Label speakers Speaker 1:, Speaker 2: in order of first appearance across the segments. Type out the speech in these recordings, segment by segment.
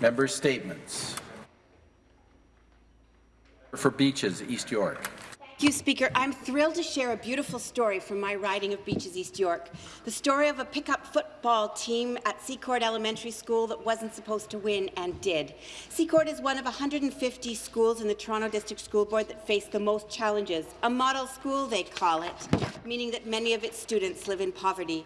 Speaker 1: Member statements. For Beaches, East York.
Speaker 2: Thank you, Speaker. I'm thrilled to share a beautiful story from my riding of Beaches East York. The story of a pickup football team at Secord Elementary School that wasn't supposed to win and did. Secord is one of 150 schools in the Toronto District School Board that face the most challenges. A model school, they call it, meaning that many of its students live in poverty.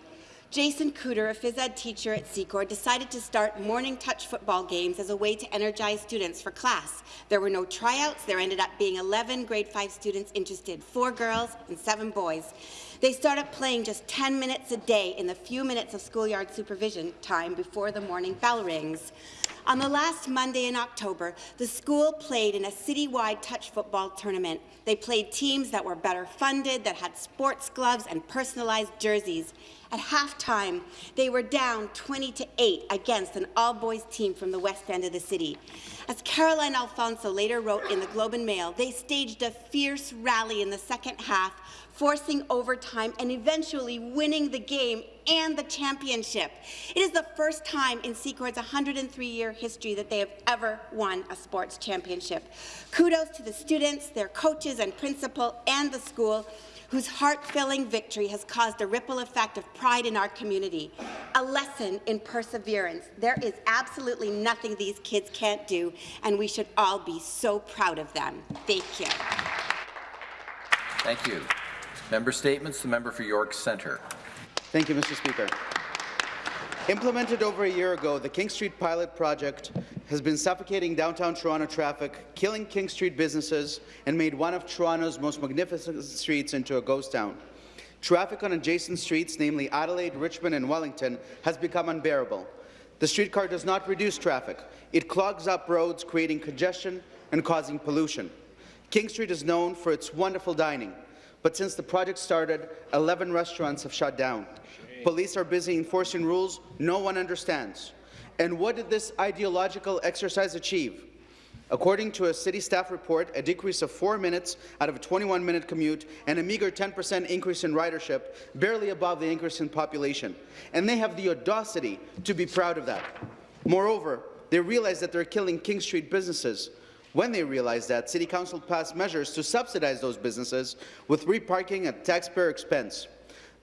Speaker 2: Jason Cooter, a phys ed teacher at Secord, decided to start morning touch football games as a way to energize students for class. There were no tryouts. There ended up being 11 grade 5 students interested, four girls and seven boys. They started playing just 10 minutes a day in the few minutes of schoolyard supervision time before the morning bell rings. On the last Monday in October, the school played in a citywide touch football tournament. They played teams that were better funded, that had sports gloves and personalized jerseys. At halftime, they were down 20 to 8 against an all-boys team from the west end of the city. As Caroline Alphonso later wrote in the Globe and Mail, they staged a fierce rally in the second half, forcing overtime and eventually winning the game and the championship. It is the first time in Secord's 103-year history that they have ever won a sports championship. Kudos to the students, their coaches and principal, and the school whose heart-filling victory has caused a ripple effect of pride in our community, a lesson in perseverance. There is absolutely nothing these kids can't do, and we should all be so proud of them. Thank you.
Speaker 1: Thank you. Member statements. The member for York Centre.
Speaker 3: Thank you, Mr. Speaker. Implemented over a year ago, the King Street pilot project has been suffocating downtown Toronto traffic, killing King Street businesses, and made one of Toronto's most magnificent streets into a ghost town. Traffic on adjacent streets, namely Adelaide, Richmond, and Wellington, has become unbearable. The streetcar does not reduce traffic. It clogs up roads, creating congestion and causing pollution. King Street is known for its wonderful dining, but since the project started, 11 restaurants have shut down. Police are busy enforcing rules no one understands. And what did this ideological exercise achieve? According to a city staff report, a decrease of four minutes out of a 21-minute commute and a meager 10% increase in ridership, barely above the increase in population. And they have the audacity to be proud of that. Moreover, they realize that they're killing King Street businesses. When they realize that, City Council passed measures to subsidize those businesses with reparking at taxpayer expense.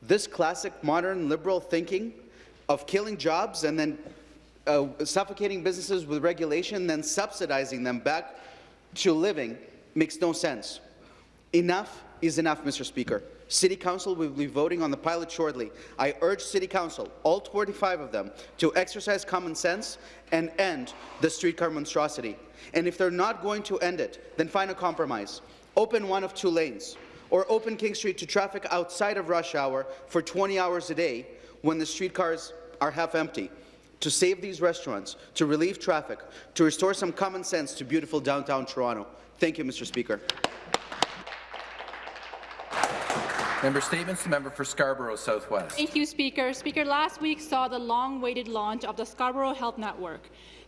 Speaker 3: This classic modern liberal thinking of killing jobs and then uh, suffocating businesses with regulation, then subsidizing them back to living makes no sense. Enough is enough, Mr. Speaker. City Council will be voting on the pilot shortly. I urge City Council, all 25 of them, to exercise common sense and end the streetcar monstrosity. And if they're not going to end it, then find a compromise. Open one of two lanes, or open King Street to traffic outside of rush hour for 20 hours a day when the streetcars are half empty to save these restaurants, to relieve traffic, to restore some common sense to beautiful downtown Toronto. Thank you, Mr. Speaker.
Speaker 1: Member Statements, the member for Scarborough Southwest.
Speaker 4: Thank you, Speaker. Speaker, last week saw the long-awaited launch of the Scarborough Health Network.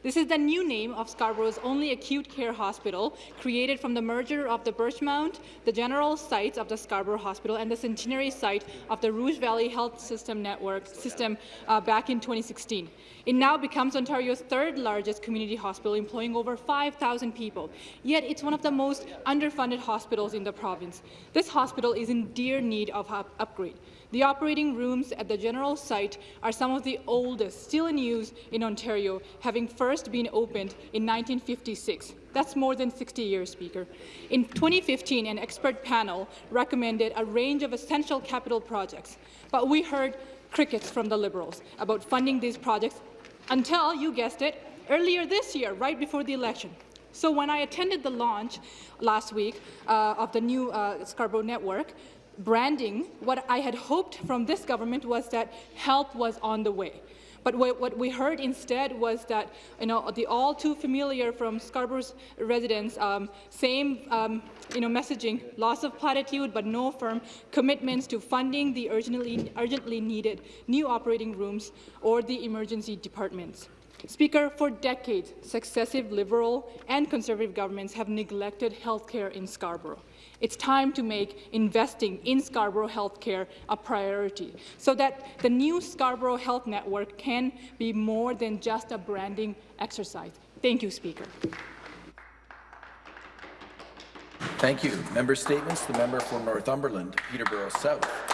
Speaker 4: This is the new name of Scarborough's only acute care hospital, created from the merger of the Birchmount, the general sites of the Scarborough Hospital, and the centenary site of the Rouge Valley Health System Network system uh, back in 2016. It now becomes Ontario's third largest community hospital, employing over 5,000 people. Yet it's one of the most underfunded hospitals in the province. This hospital is in dear need of up upgrade. The operating rooms at the general site are some of the oldest still in use in Ontario, having first been opened in 1956. That's more than 60 years, Speaker. In 2015, an expert panel recommended a range of essential capital projects, but we heard crickets from the Liberals about funding these projects until, you guessed it, earlier this year, right before the election. So when I attended the launch last week uh, of the new uh, Scarborough network, branding, what I had hoped from this government was that help was on the way. But what we heard instead was that, you know, the all too familiar from Scarborough's residents, um, same, um, you know, messaging, loss of platitude, but no firm commitments to funding the urgently, urgently needed new operating rooms or the emergency departments. Speaker, for decades, successive Liberal and Conservative governments have neglected health care in Scarborough. It's time to make investing in Scarborough healthcare a priority so that the new Scarborough Health Network can be more than just a branding exercise. Thank you, Speaker.
Speaker 1: Thank you. Member statements. The member for Northumberland, Peterborough South.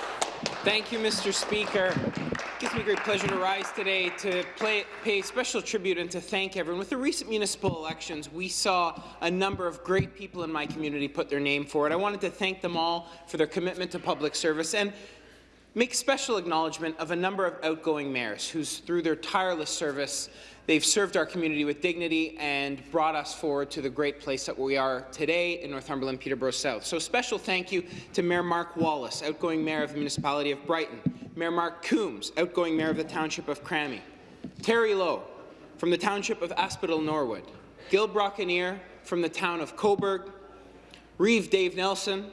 Speaker 5: Thank you, Mr. Speaker. It gives me great pleasure to rise today to play, pay special tribute and to thank everyone. With the recent municipal elections, we saw a number of great people in my community put their name forward. I wanted to thank them all for their commitment to public service and make special acknowledgement of a number of outgoing mayors whose, through their tireless service, they've served our community with dignity and brought us forward to the great place that we are today in Northumberland, Peterborough South. So special thank you to Mayor Mark Walas, outgoing mayor of the municipality of Brighton, Mayor Mark Coombs, outgoing mayor of the township of Cramahe, Terry Lowe from the township of Asphodel Norwood, Gil Brocanier from the town of Cobourg, Reeve Dave Nelson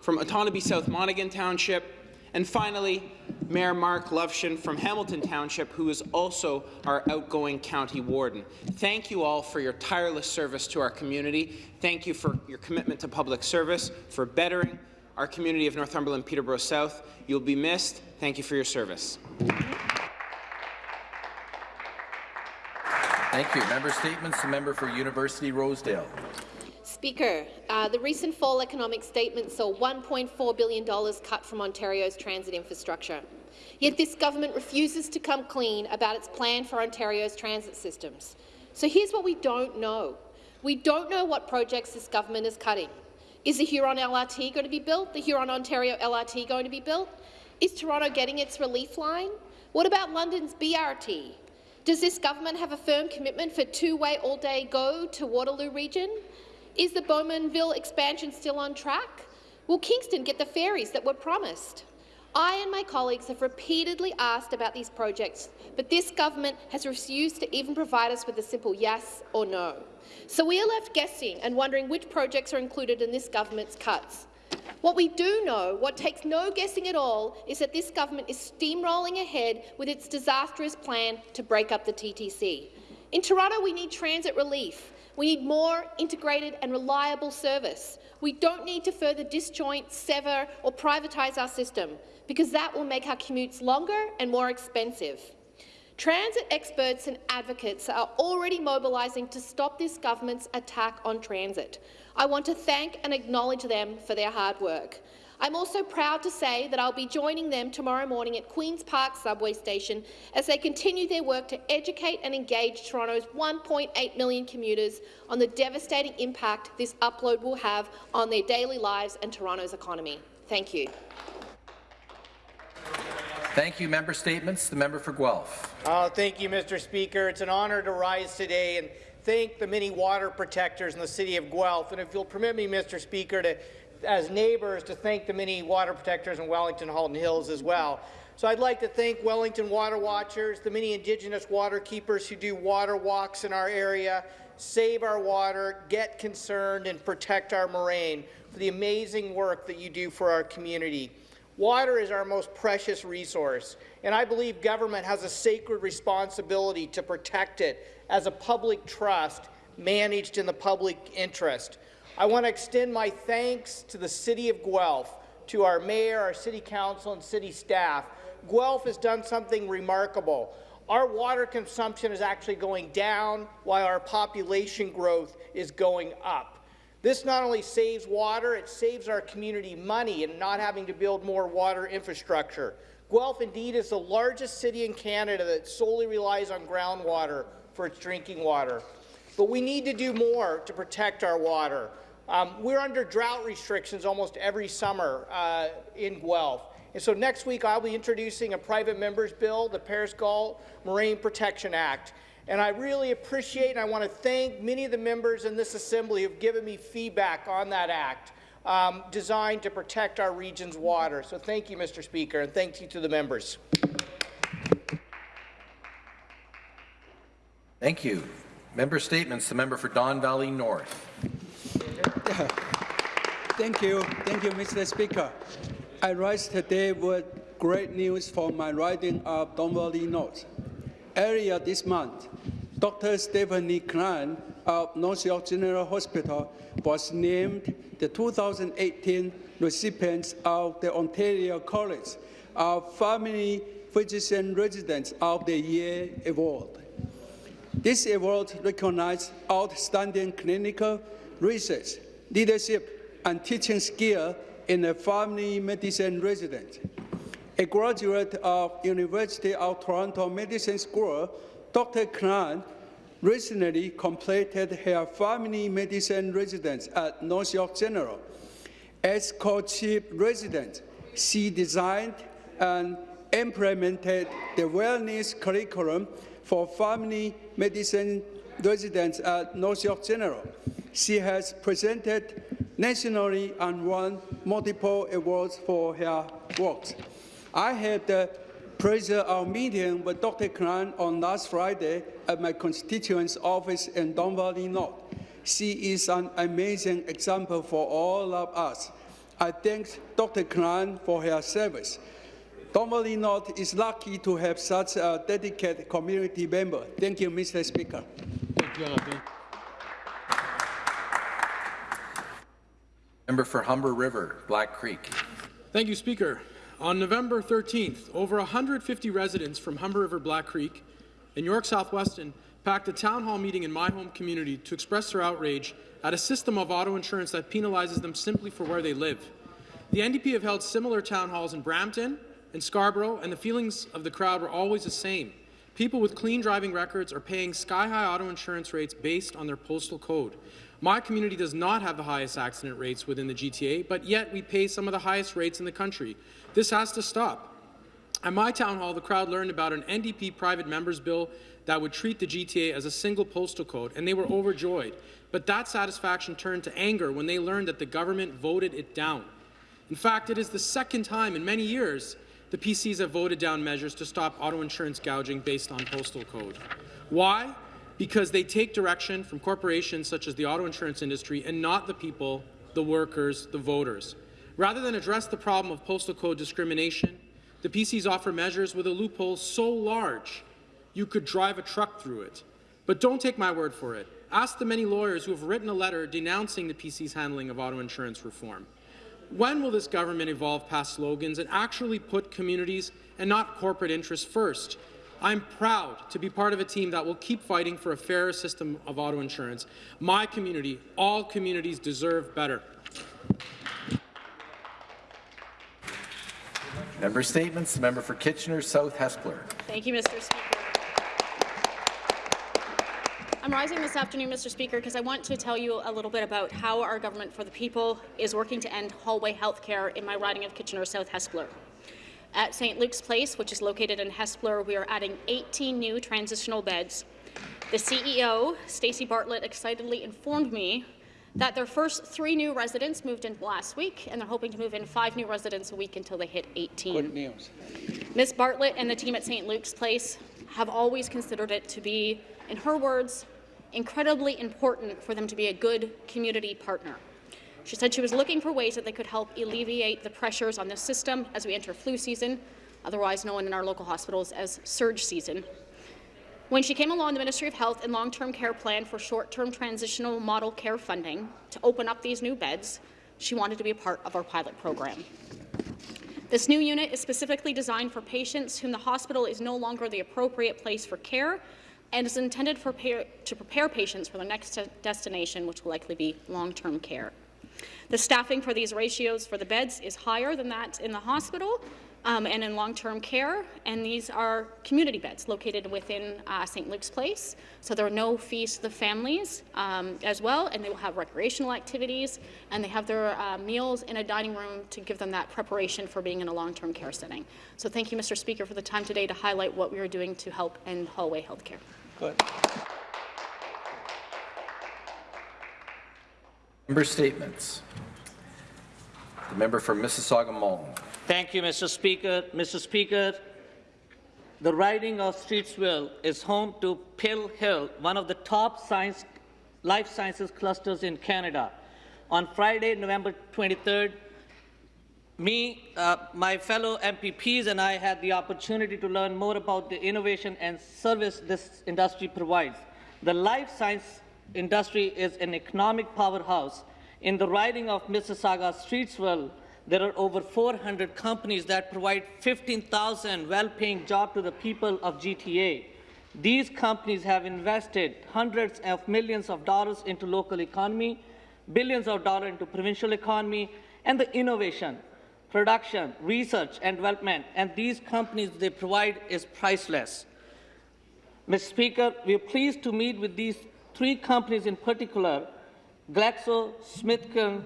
Speaker 5: from Otonabee South Monaghan Township, and finally, Mayor Mark Lovshin from Hamilton Township, who is also our outgoing county warden. Thank you all for your tireless service to our community. Thank you for your commitment to public service, for bettering our community of Northumberland Peterborough South. You'll be missed. Thank you for your service.
Speaker 1: Thank you. Member statements. The member for University Rosedale.
Speaker 6: Speaker, uh, the recent fall economic statement saw $1.4 billion cut from Ontario's transit infrastructure. Yet this government refuses to come clean about its plan for Ontario's transit systems. So here's what we don't know. We don't know what projects this government is cutting. Is the Huron LRT going to be built? The Hurontario LRT going to be built? Is Toronto getting its relief line? What about London's BRT? Does this government have a firm commitment for two-way all-day go to Waterloo region? Is the Bowmanville expansion still on track? Will Kingston get the ferries that were promised? I and my colleagues have repeatedly asked about these projects, but this government has refused to even provide us with a simple yes or no. So we are left guessing and wondering which projects are included in this government's cuts. What we do know, what takes no guessing at all, is that this government is steamrolling ahead with its disastrous plan to break up the TTC. In Toronto, we need transit relief. We need more integrated and reliable service. We don't need to further disjoint, sever or privatise our system, because that will make our commutes longer and more expensive. Transit experts and advocates are already mobilising to stop this government's attack on transit. I want to thank and acknowledge them for their hard work. I'm also proud to say that I'll be joining them tomorrow morning at Queen's Park subway station as they continue their work to educate and engage Toronto's 1.8 million commuters on the devastating impact this upload will have on their daily lives and Toronto's economy. Thank you.
Speaker 1: Thank you. Member statements. The member for Guelph.
Speaker 7: Oh, thank you, Mr. Speaker. It's an honour to rise today and thank the many water protectors in the city of Guelph. And if you'll permit me, Mr. Speaker, to as neighbours to thank the many water protectors in Wellington Halton Hills as well. So I'd like to thank Wellington Water Watchers, the many Indigenous water keepers who do water walks in our area, save our water, get concerned, and protect our moraine for the amazing work that you do for our community. Water is our most precious resource, and I believe government has a sacred responsibility to protect it as a public trust managed in the public interest. I want to extend my thanks to the City of Guelph, to our mayor, our city council, and city staff. Guelph has done something remarkable. Our water consumption is actually going down while our population growth is going up. This not only saves water, it saves our community money and not having to build more water infrastructure. Guelph indeed is the largest city in Canada that solely relies on groundwater for its drinking water. But we need to do more to protect our water. Um, we're under drought restrictions almost every summer uh, in Guelph. And so next week I'll be introducing a private member's bill, the Paris Galt Moraine Protection Act. And I really appreciate and I want to thank many of the members in this assembly who have given me feedback on that act um, designed to protect our region's water. So thank you, Mr. Speaker, and thank you to the members.
Speaker 1: Thank you. Member statements. The member for Don Valley North.
Speaker 8: Thank you. Thank you, Mr. Speaker. I rise today with great news for my riding of Don Valley North. Earlier this month, Dr. Stephanie Klein of North York General Hospital was named the 2018 recipient of the Ontario College of Family Physician Residents of the Year Award. This award recognizes outstanding clinical research, leadership, and teaching skill in a family medicine resident. A graduate of University of Toronto Medicine School, Dr. Kran recently completed her family medicine residence at North York General. As co-chief resident, she designed and implemented the wellness curriculum for family medicine residents at North York General. She has presented nationally and won multiple awards for her work. I had the pleasure of meeting with Dr. Kran on last Friday at my constituent's office in Don Valley North. She is an amazing example for all of us. I thank Dr. Kran for her service. Don Valley North is lucky to have such a dedicated community member. Thank you, Mr. Speaker.
Speaker 1: Member for Humber River, Black Creek.
Speaker 9: Thank you, Speaker. On November 13th, over 150 residents from Humber River Black Creek and York South-Weston packed a town hall meeting in my home community to express their outrage at a system of auto insurance that penalizes them simply for where they live. The NDP have held similar town halls in Brampton and Scarborough, and the feelings of the crowd were always the same. People with clean driving records are paying sky-high auto insurance rates based on their postal code. My community does not have the highest accident rates within the GTA, but yet we pay some of the highest rates in the country. This has to stop. At my town hall, the crowd learned about an NDP private members bill that would treat the GTA as a single postal code, and they were overjoyed. But that satisfaction turned to anger when they learned that the government voted it down. In fact, it is the second time in many years the PCs have voted down measures to stop auto insurance gouging based on postal code. Why? Because they take direction from corporations such as the auto insurance industry and not the people, the workers, the voters. Rather than address the problem of postal code discrimination, the PCs offer measures with a loophole so large you could drive a truck through it. But don't take my word for it. Ask the many lawyers who have written a letter denouncing the PC's handling of auto insurance reform. When will this government evolve past slogans and actually put communities and not corporate interests first? I'm proud to be part of a team that will keep fighting for a fairer system of auto insurance. My community, all communities deserve better.
Speaker 1: Member statements. The member for Kitchener South Hespeler.
Speaker 10: Thank you, Mr. Speaker. I'm rising this afternoon, Mr. Speaker, because I want to tell you a little bit about how our government for the people is working to end hallway health care in my riding of Kitchener South Hespeler. At St. Luke's Place, which is located in Hespeler, we are adding 18 new transitional beds. The CEO, Stacey Bartlett, excitedly informed me that their first three new residents moved in last week, and they're hoping to move in five new residents a week until they hit 18.
Speaker 8: Good news.
Speaker 10: Ms. Bartlett and the team at St. Luke's Place have always considered it to be, in her words, incredibly important for them to be a good community partner. She said she was looking for ways that they could help alleviate the pressures on the system as we enter flu season, otherwise known in our local hospitals as surge season. When she came along the Ministry of Health and Long-Term Care Plan for short-term transitional model care funding to open up these new beds, she wanted to be a part of our pilot program. This new unit is specifically designed for patients whom the hospital is no longer the appropriate place for care and is intended for to prepare patients for their next destination, which will likely be long-term care. The staffing for these ratios for the beds is higher than that in the hospital um, and in long-term care, and these are community beds located within uh, St. Luke's Place. So there are no fees to the families um, as well, and they will have recreational activities, and they have their uh, meals in a dining room to give them that preparation for being in a long-term care setting. So thank you, Mr. Speaker, for the time today to highlight what we are doing to help end hallway health care.
Speaker 8: Good.
Speaker 1: Member statements. The member for Mississauga Malton.
Speaker 11: Thank you, Mr. Speaker. Mr. Speaker, the riding of Streetsville is home to Pill Hill, one of the top science, life sciences clusters in Canada. On Friday, November 23rd, me, uh, my fellow MPPs and I had the opportunity to learn more about the innovation and service this industry provides. The life science industry is an economic powerhouse. In the riding of Mississauga Streetsville, there are over 400 companies that provide 15,000 well-paying jobs to the people of GTA. These companies have invested hundreds of millions of dollars into local economy, billions of dollars into provincial economy, and the innovation, production, research, and development, and these companies they provide is priceless. Mr. Speaker, we are pleased to meet with these three companies in particular, GlaxoSmithKline,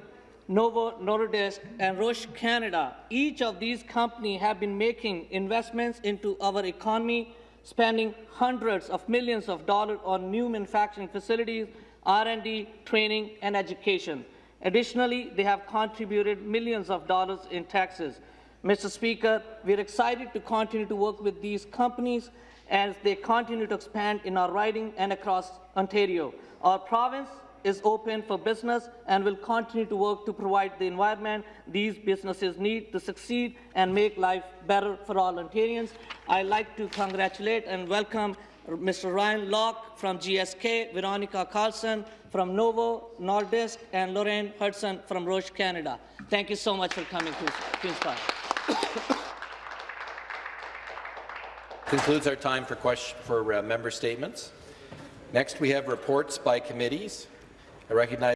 Speaker 11: Novo Nordisk, and Roche Canada. Each of these companies have been making investments into our economy, spending hundreds of millions of dollars on new manufacturing facilities, R&D, training, and education. Additionally, they have contributed millions of dollars in taxes. Mr. Speaker, we are excited to continue to work with these companies as they continue to expand in our riding and across Ontario. Our province is open for business and will continue to work to provide the environment these businesses need to succeed and make life better for all Ontarians. I'd like to congratulate and welcome Mr. Ryan Locke from GSK, Veronica Carlson from Novo Nordisk, and Lorraine Hudson from Roche Canada. Thank you so much for coming to Queen's Park.
Speaker 1: Concludes our time for question for uh, member statements. Next, we have reports by committees. I recognize